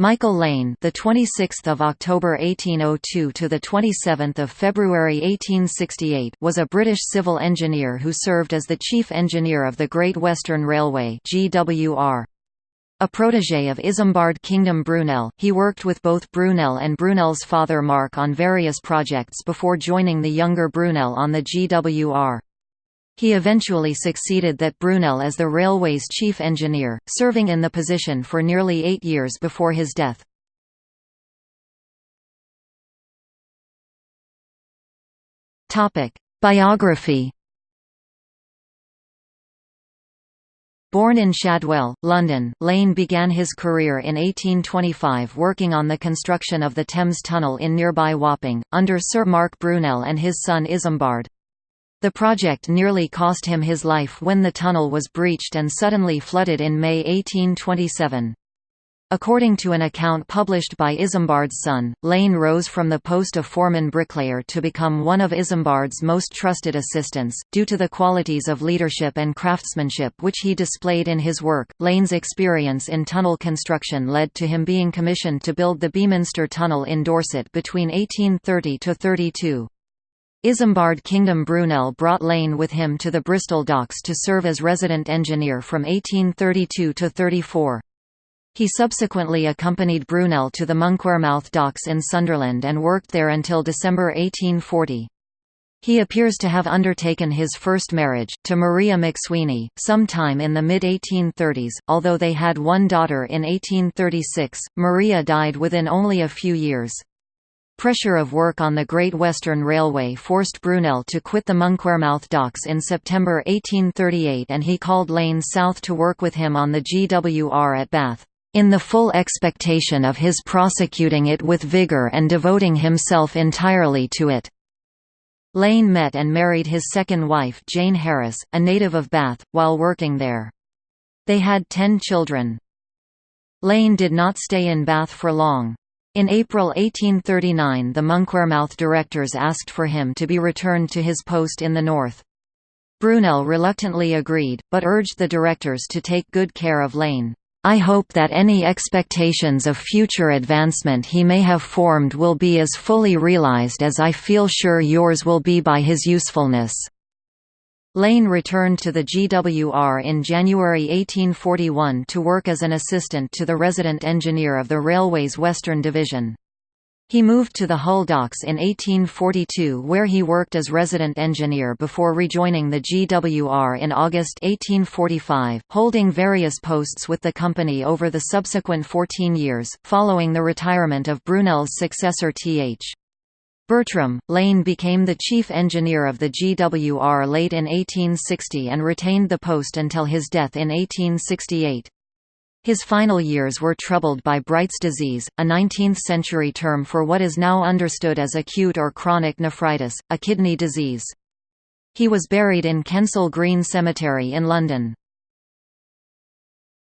Michael Lane, the 26th of October 1802 to the 27th of February 1868, was a British civil engineer who served as the chief engineer of the Great Western Railway (GWR). A protégé of Isambard Kingdom Brunel, he worked with both Brunel and Brunel's father Marc on various projects before joining the younger Brunel on the GWR. He eventually succeeded that Brunel as the railway's chief engineer, serving in the position for nearly eight years before his death. Biography Born in Shadwell, London, Lane began his career in 1825 working on the construction of the Thames Tunnel in nearby Wapping, under Sir Marc Brunel and his son Isambard. The project nearly cost him his life when the tunnel was breached and suddenly flooded in May 1827. According to an account published by Isambard's son, Lane rose from the post of foreman bricklayer to become one of Isambard's most trusted assistants, due to the qualities of leadership and craftsmanship which he displayed in his work. Lane's experience in tunnel construction led to him being commissioned to build the Beaminster Tunnel in Dorset between 1830 to 32. Isambard Kingdom Brunel brought Lane with him to the Bristol docks to serve as resident engineer from 1832 to 34. He subsequently accompanied Brunel to the Monkwearmouth docks in Sunderland and worked there until December 1840. He appears to have undertaken his first marriage, to Maria McSweeney, sometime in the mid-1830s, although they had one daughter in 1836, Maria died within only a few years. Pressure of work on the Great Western Railway forced Brunel to quit the Monkwearmouth docks in September 1838 and he called Lane south to work with him on the GWR at Bath, "...in the full expectation of his prosecuting it with vigour and devoting himself entirely to it." Lane met and married his second wife Jane Harris, a native of Bath, while working there. They had ten children. Lane did not stay in Bath for long. In April 1839 the Monkwearmouth directors asked for him to be returned to his post in the north. Brunel reluctantly agreed, but urged the directors to take good care of Lane. I hope that any expectations of future advancement he may have formed will be as fully realized as I feel sure yours will be by his usefulness. Lane returned to the GWR in January 1841 to work as an assistant to the resident engineer of the railway's Western Division. He moved to the Hull docks in 1842 where he worked as resident engineer before rejoining the GWR in August 1845, holding various posts with the company over the subsequent 14 years, following the retirement of Brunel's successor Th. Bertram, Lane became the chief engineer of the GWR late in 1860 and retained the post until his death in 1868. His final years were troubled by Bright's disease, a 19th-century term for what is now understood as acute or chronic nephritis, a kidney disease. He was buried in Kensal Green Cemetery in London.